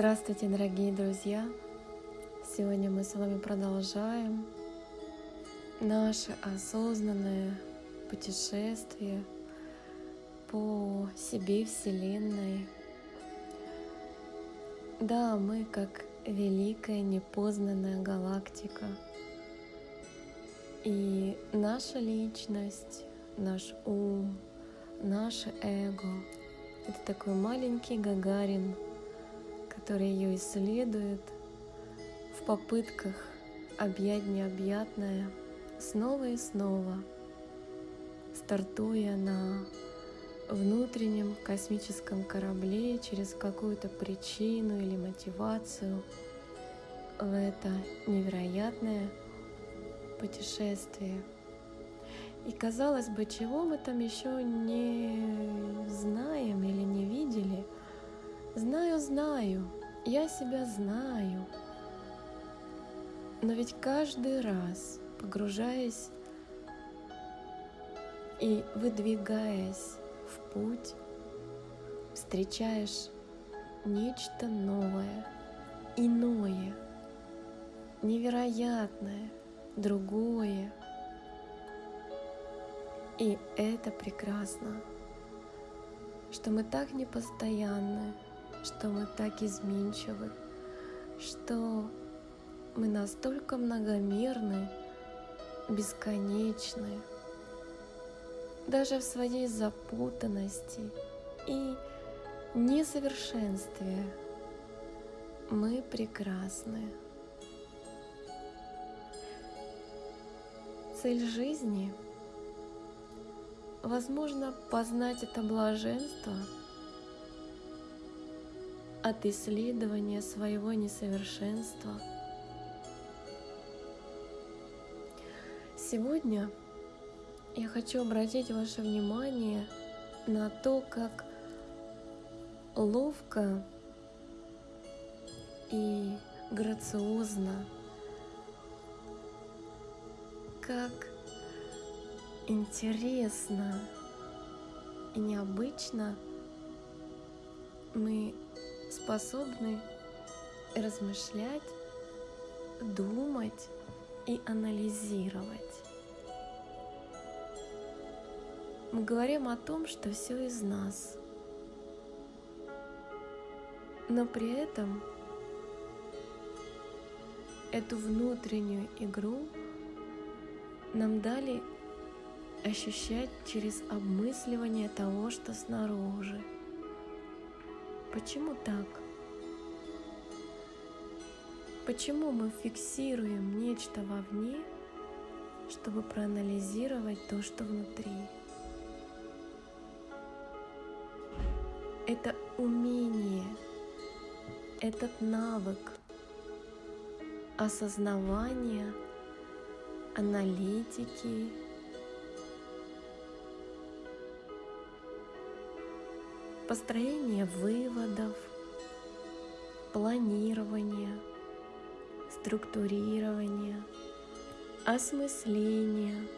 Здравствуйте, дорогие друзья! Сегодня мы с вами продолжаем наше осознанное путешествие по себе Вселенной. Да, мы как великая непознанная галактика. И наша личность, наш ум, наше эго — это такой маленький Гагарин — который ее исследует в попытках объять необъятное снова и снова, стартуя на внутреннем космическом корабле через какую-то причину или мотивацию в это невероятное путешествие. И казалось бы, чего мы там еще не знаем или не видели. Знаю, знаю, я себя знаю. Но ведь каждый раз, погружаясь и выдвигаясь в путь, встречаешь нечто новое, иное, невероятное, другое. И это прекрасно, что мы так непостоянны, что мы так изменчивы, что мы настолько многомерны, бесконечны, даже в своей запутанности и несовершенстве мы прекрасны. Цель жизни — возможно познать это блаженство — от исследования своего несовершенства. Сегодня я хочу обратить ваше внимание на то, как ловко и грациозно, как интересно и необычно мы способны размышлять, думать и анализировать. Мы говорим о том, что все из нас, но при этом эту внутреннюю игру нам дали ощущать через обмысливание того, что снаружи. Почему так? Почему мы фиксируем нечто вовне, чтобы проанализировать то, что внутри? Это умение, этот навык осознавания, аналитики, построение выводов, планирование, структурирование, осмысление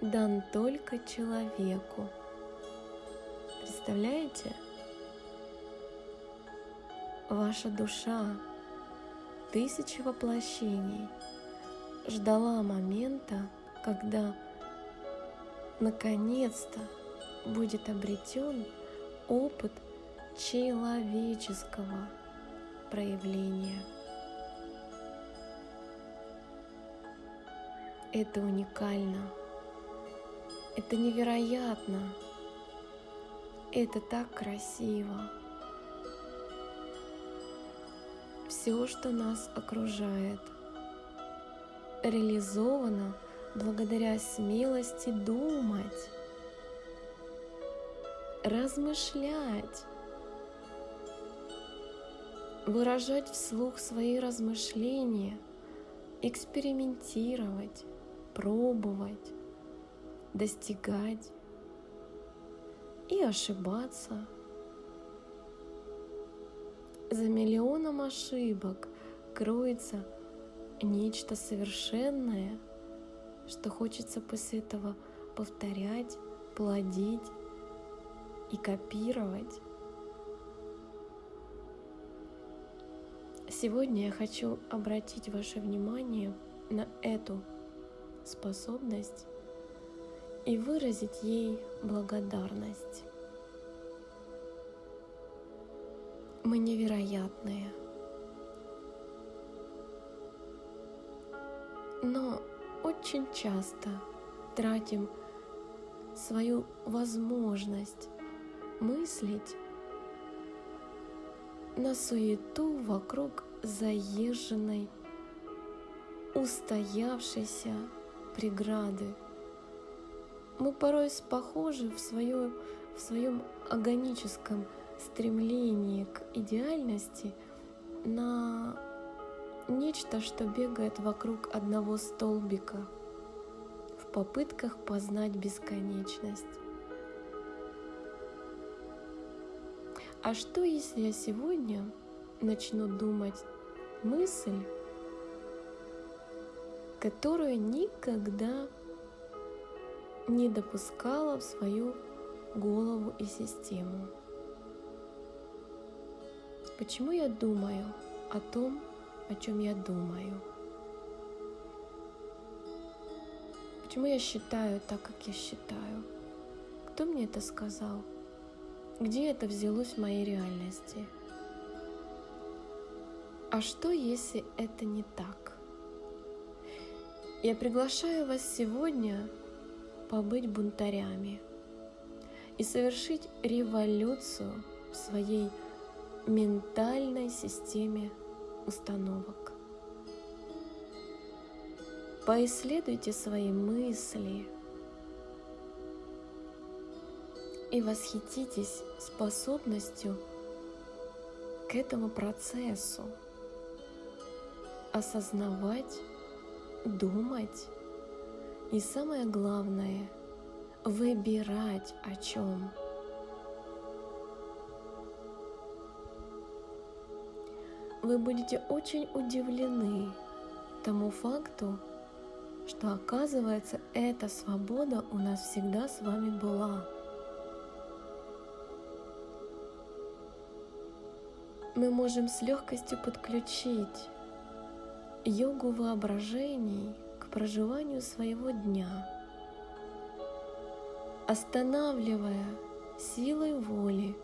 дан только человеку. Представляете? Ваша душа тысячи воплощений ждала момента, когда наконец-то будет обретен опыт человеческого проявления. Это уникально. Это невероятно. Это так красиво. Все, что нас окружает, реализовано благодаря смелости думать размышлять, выражать вслух свои размышления, экспериментировать, пробовать, достигать и ошибаться. За миллионом ошибок кроется нечто совершенное, что хочется после этого повторять, плодить и копировать. Сегодня я хочу обратить ваше внимание на эту способность и выразить ей благодарность. Мы невероятные. Но очень часто тратим свою возможность мыслить на суету вокруг заезженной, устоявшейся преграды. Мы порой похожи в, свое, в своем органическом стремлении к идеальности на нечто, что бегает вокруг одного столбика в попытках познать бесконечность. А что, если я сегодня начну думать мысль, которую никогда не допускала в свою голову и систему? Почему я думаю о том, о чем я думаю? Почему я считаю так, как я считаю? Кто мне это сказал? Где это взялось в моей реальности? А что, если это не так? Я приглашаю вас сегодня побыть бунтарями и совершить революцию в своей ментальной системе установок. Поисследуйте свои мысли, и восхититесь способностью к этому процессу осознавать, думать и самое главное выбирать о чем. Вы будете очень удивлены тому факту, что оказывается эта свобода у нас всегда с вами была. Мы можем с легкостью подключить йогу воображений к проживанию своего дня, останавливая силой воли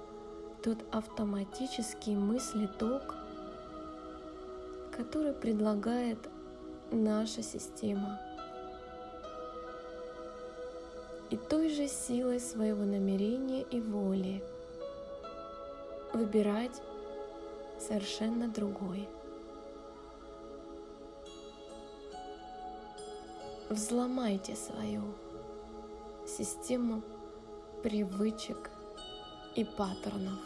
тот автоматический мыслеток, который предлагает наша система. И той же силой своего намерения и воли выбирать совершенно другой. Взломайте свою систему привычек и паттернов.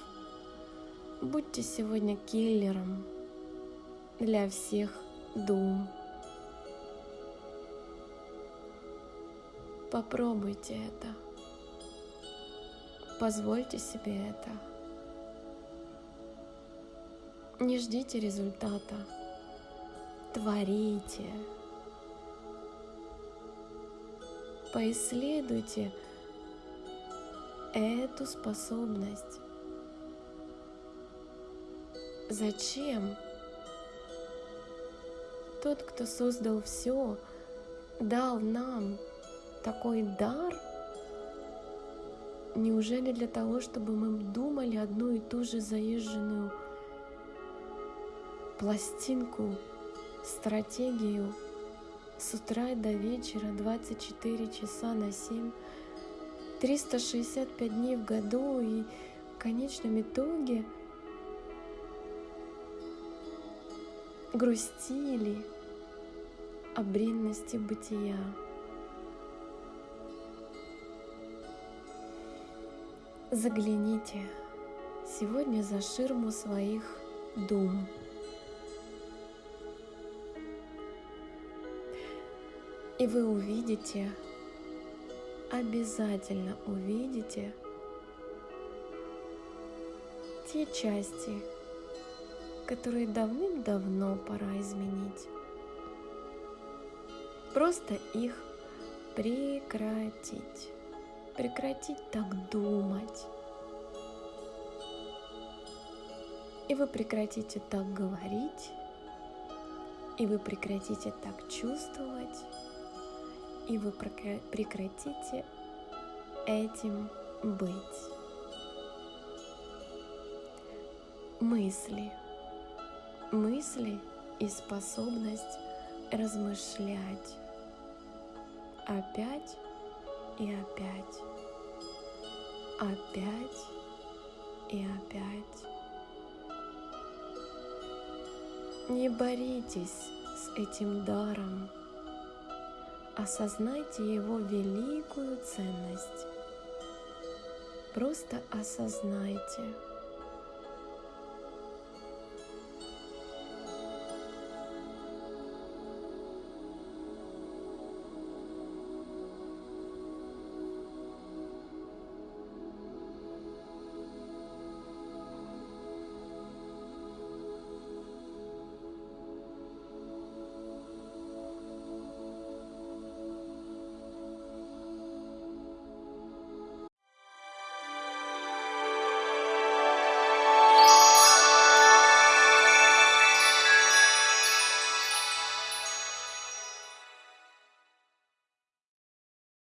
Будьте сегодня киллером для всех дум. Попробуйте это. Позвольте себе это. Не ждите результата. Творите. Поисследуйте эту способность. Зачем тот, кто создал все, дал нам такой дар? Неужели для того, чтобы мы думали одну и ту же заезженную пластинку, стратегию с утра до вечера, 24 часа на 7, 365 дней в году и в конечном итоге грустили о бренности бытия. Загляните сегодня за ширму своих дум. И вы увидите, обязательно увидите те части, которые давным-давно пора изменить. Просто их прекратить. Прекратить так думать. И вы прекратите так говорить И вы прекратите так чувствовать, и вы прекратите этим быть. Мысли. Мысли и способность размышлять опять и опять, опять и опять. Не боритесь с этим даром, осознайте его великую ценность. Просто осознайте –